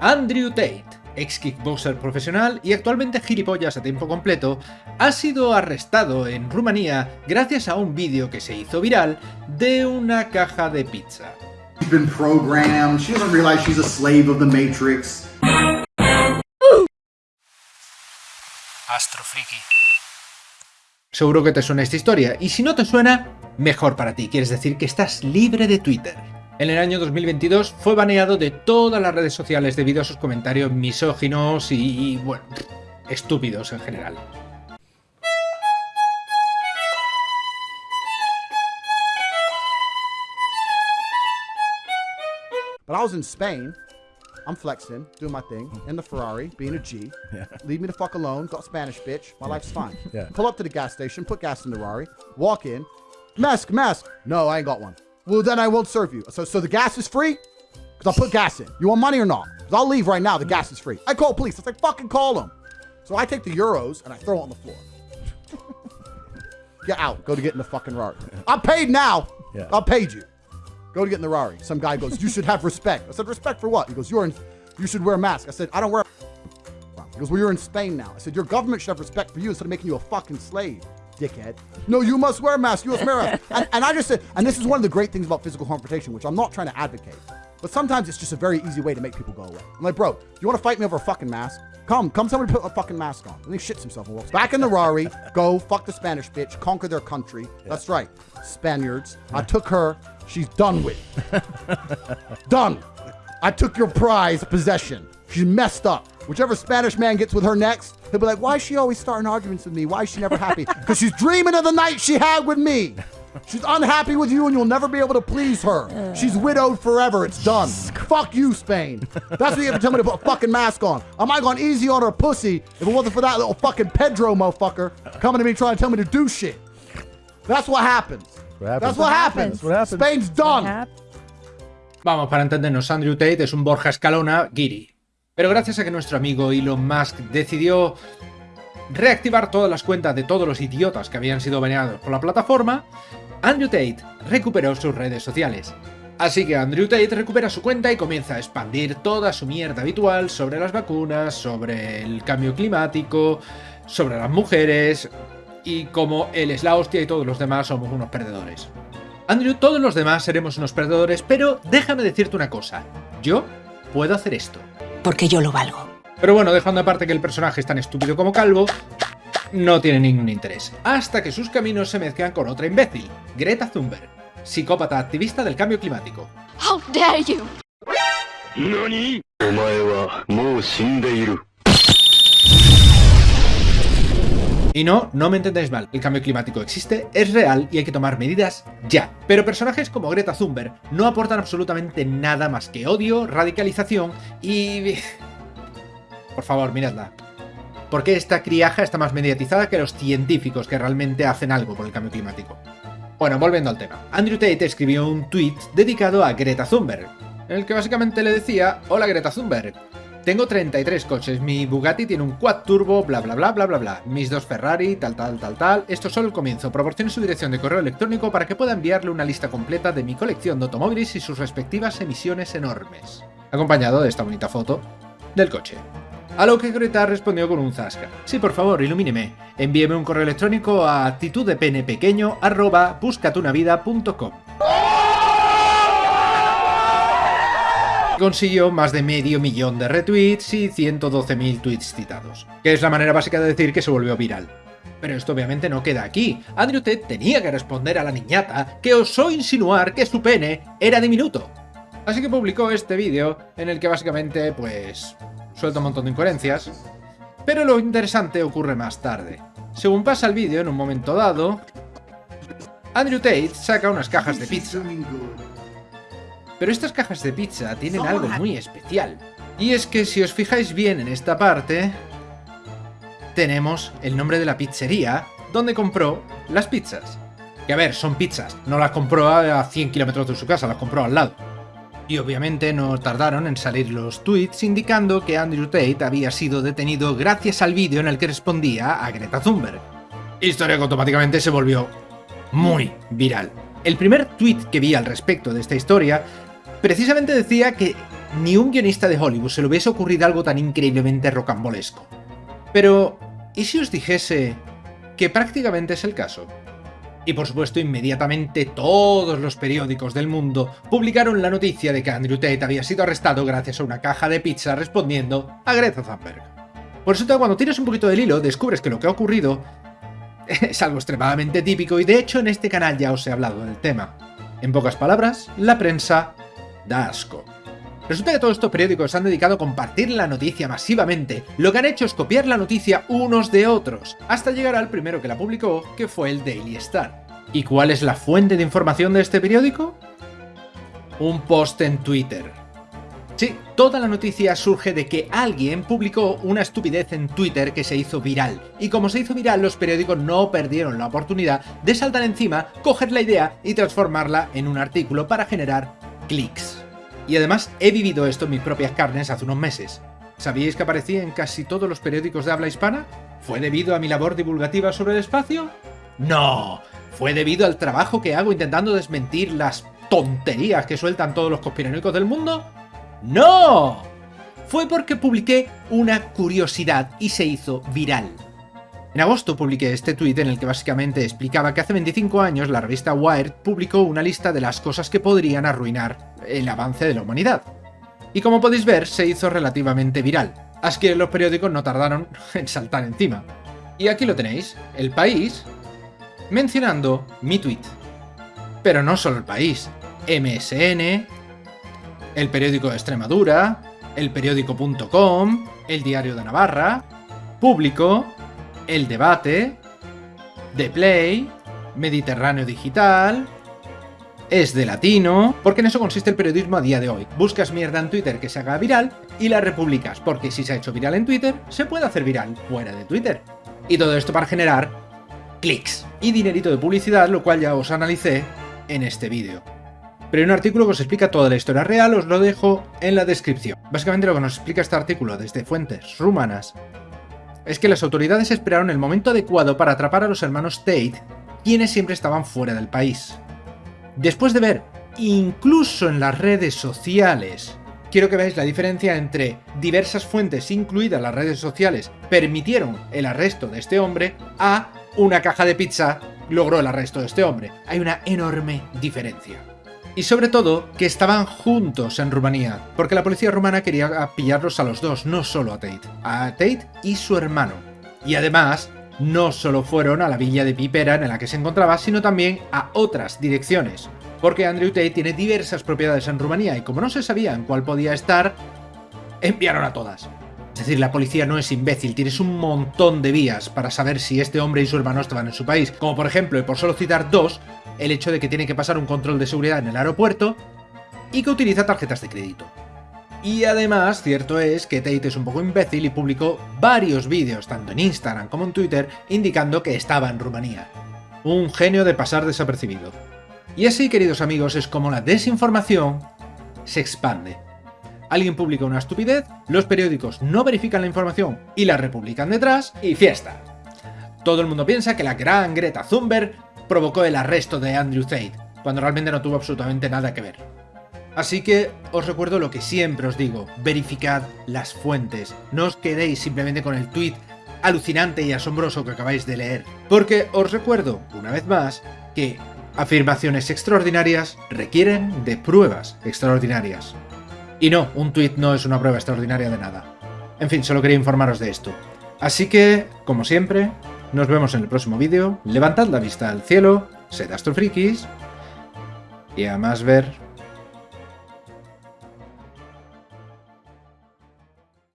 Andrew Tate, ex kickboxer profesional y actualmente gilipollas a tiempo completo, ha sido arrestado en Rumanía gracias a un vídeo que se hizo viral de una caja de pizza. Astro Seguro que te suena esta historia, y si no te suena, mejor para ti, quieres decir que estás libre de Twitter. En el año 2022 fue baneado de todas las redes sociales debido a sus comentarios misóginos y, bueno, estúpidos en general. But I was in Spain. I'm flexing, doing my thing, in the Ferrari, being a G. Yeah. Leave me the fuck alone. Got Spanish bitch. My life's fine. Yeah. Pull up to the gas station, put gas in the Ferrari, walk in. Mask, mask. No, I ain't got one. Well, then I won't serve you. So, so the gas is free? Because I'll put gas in. You want money or not? Because I'll leave right now. The gas is free. I call police. I say, fucking call them. So I take the euros and I throw it on the floor. get out. Go to get in the fucking Rari. I'm paid now. Yeah. I paid you. Go to get in the Rari. Some guy goes, you should have respect. I said, respect for what? He goes, you're in, you should wear a mask. I said, I don't wear He goes, well, you're in Spain now. I said, your government should have respect for you instead of making you a fucking slave dickhead. No, you must wear a mask. You must wear a mask. and, and I just said, and this is one of the great things about physical confrontation, which I'm not trying to advocate. But sometimes it's just a very easy way to make people go away. I'm like, bro, you want to fight me over a fucking mask? Come, come tell me to put a fucking mask on. And he shits himself and walks back in the Rari, go fuck the Spanish bitch, conquer their country. Yeah. That's right. Spaniards. I took her. She's done with. done. I took your prize possession. She's messed up. Whichever Spanish man gets with her next, he'll be like, why is she always starting arguments with me? Why is she never happy? Because she's dreaming of the night she had with me. She's unhappy with you and you'll never be able to please her. She's widowed forever. It's done. Fuck you, Spain. That's what you have to tell me to put a fucking mask on. I might have gone easy on her pussy if it wasn't for that little fucking Pedro motherfucker coming to me trying to tell me to do shit. That's what happens. That's what happens. What happens. Spain's done. Vamos, para entendernos, Andrew Tate es un Borja Escalona guiri. Pero gracias a que nuestro amigo Elon Musk decidió reactivar todas las cuentas de todos los idiotas que habían sido baneados por la plataforma, Andrew Tate recuperó sus redes sociales. Así que Andrew Tate recupera su cuenta y comienza a expandir toda su mierda habitual sobre las vacunas, sobre el cambio climático, sobre las mujeres, y como él es la hostia y todos los demás somos unos perdedores. Andrew, todos los demás seremos unos perdedores, pero déjame decirte una cosa, yo puedo hacer esto. Porque yo lo valgo. Pero bueno, dejando aparte que el personaje es tan estúpido como calvo, no tiene ningún interés. Hasta que sus caminos se mezclan con otra imbécil, Greta Thunberg, psicópata activista del cambio climático. How dare you? Y no, no me entendáis mal, el cambio climático existe, es real y hay que tomar medidas ya. Pero personajes como Greta Thunberg no aportan absolutamente nada más que odio, radicalización y... Por favor, miradla. Porque esta criaja está más mediatizada que los científicos que realmente hacen algo por el cambio climático? Bueno, volviendo al tema. Andrew Tate escribió un tweet dedicado a Greta Thunberg, en el que básicamente le decía Hola Greta Thunberg, tengo 33 coches, mi Bugatti tiene un quad turbo, bla bla bla bla bla bla, mis dos Ferrari, tal tal tal tal, esto es solo el comienzo, proporcione su dirección de correo electrónico para que pueda enviarle una lista completa de mi colección de automóviles y sus respectivas emisiones enormes, acompañado de esta bonita foto del coche. A lo que Greta respondió con un zasca. Sí, por favor, ilumíneme. Envíeme un correo electrónico a actituddepenepequeño consiguió más de medio millón de retweets y 112.000 tweets citados, que es la manera básica de decir que se volvió viral. Pero esto obviamente no queda aquí. Andrew Tate tenía que responder a la niñata que osó insinuar que su pene era diminuto. Así que publicó este vídeo en el que básicamente, pues, suelta un montón de incoherencias. Pero lo interesante ocurre más tarde. Según pasa el vídeo, en un momento dado, Andrew Tate saca unas cajas de pizza. Pero estas cajas de pizza tienen algo muy especial. Y es que si os fijáis bien en esta parte, tenemos el nombre de la pizzería donde compró las pizzas. Que a ver, son pizzas, no las compró a 100 kilómetros de su casa, las compró al lado. Y obviamente no tardaron en salir los tweets indicando que Andrew Tate había sido detenido gracias al vídeo en el que respondía a Greta Thunberg. Historia que automáticamente se volvió muy viral. El primer tweet que vi al respecto de esta historia precisamente decía que ni un guionista de Hollywood se le hubiese ocurrido algo tan increíblemente rocambolesco. Pero, ¿y si os dijese que prácticamente es el caso? Y por supuesto, inmediatamente todos los periódicos del mundo publicaron la noticia de que Andrew Tate había sido arrestado gracias a una caja de pizza respondiendo a Greta Thunberg. Por eso cuando tienes un poquito del hilo, descubres que lo que ha ocurrido es algo extremadamente típico y de hecho en este canal ya os he hablado del tema. En pocas palabras, la prensa da. Resulta que todos estos periódicos se han dedicado a compartir la noticia masivamente. Lo que han hecho es copiar la noticia unos de otros, hasta llegar al primero que la publicó, que fue el Daily Star. ¿Y cuál es la fuente de información de este periódico? Un post en Twitter. Sí, toda la noticia surge de que alguien publicó una estupidez en Twitter que se hizo viral. Y como se hizo viral, los periódicos no perdieron la oportunidad de saltar encima, coger la idea y transformarla en un artículo para generar clics. Y además he vivido esto en mis propias carnes hace unos meses. ¿Sabíais que aparecí en casi todos los periódicos de habla hispana? ¿Fue debido a mi labor divulgativa sobre el espacio? ¡No! Fue debido al trabajo que hago intentando desmentir las tonterías que sueltan todos los conspiranoicos del mundo ¡No! Fue porque publiqué una curiosidad y se hizo viral. En agosto publiqué este tuit en el que básicamente explicaba que hace 25 años la revista Wired publicó una lista de las cosas que podrían arruinar el avance de la humanidad. Y como podéis ver, se hizo relativamente viral. Así que los periódicos no tardaron en saltar encima. Y aquí lo tenéis, El País, mencionando mi tweet. Pero no solo El País, MSN, el periódico de Extremadura, el periódico.com, el diario de Navarra, Público, El Debate, The Play, Mediterráneo Digital, Es de Latino, porque en eso consiste el periodismo a día de hoy. Buscas mierda en Twitter que se haga viral y la republicas, porque si se ha hecho viral en Twitter, se puede hacer viral fuera de Twitter. Y todo esto para generar clics y dinerito de publicidad, lo cual ya os analicé en este vídeo. Pero hay un artículo que os explica toda la historia real, os lo dejo en la descripción. Básicamente lo que nos explica este artículo desde fuentes rumanas es que las autoridades esperaron el momento adecuado para atrapar a los hermanos Tate, quienes siempre estaban fuera del país. Después de ver, incluso en las redes sociales, quiero que veáis la diferencia entre diversas fuentes, incluidas las redes sociales, permitieron el arresto de este hombre, a una caja de pizza logró el arresto de este hombre. Hay una enorme diferencia. Y sobre todo, que estaban juntos en Rumanía, porque la policía rumana quería pillarlos a los dos, no solo a Tate, a Tate y su hermano. Y además, no solo fueron a la villa de Pipera en la que se encontraba, sino también a otras direcciones, porque Andrew Tate tiene diversas propiedades en Rumanía y como no se sabía en cuál podía estar, enviaron a todas. Es decir, la policía no es imbécil, tienes un montón de vías para saber si este hombre y su hermano estaban en su país, como por ejemplo, y por solo citar dos, el hecho de que tiene que pasar un control de seguridad en el aeropuerto y que utiliza tarjetas de crédito. Y además, cierto es que Tate es un poco imbécil y publicó varios vídeos, tanto en Instagram como en Twitter, indicando que estaba en Rumanía. Un genio de pasar desapercibido. Y así, queridos amigos, es como la desinformación se expande. Alguien publica una estupidez, los periódicos no verifican la información y la republican detrás, y fiesta. Todo el mundo piensa que la gran Greta Thunberg provocó el arresto de Andrew Tate, cuando realmente no tuvo absolutamente nada que ver. Así que os recuerdo lo que siempre os digo, verificad las fuentes, no os quedéis simplemente con el tweet alucinante y asombroso que acabáis de leer, porque os recuerdo, una vez más, que afirmaciones extraordinarias requieren de pruebas extraordinarias. Y no, un tweet no es una prueba extraordinaria de nada. En fin, solo quería informaros de esto. Así que, como siempre, nos vemos en el próximo vídeo. Levantad la vista al cielo, sed astrofrikis y a más ver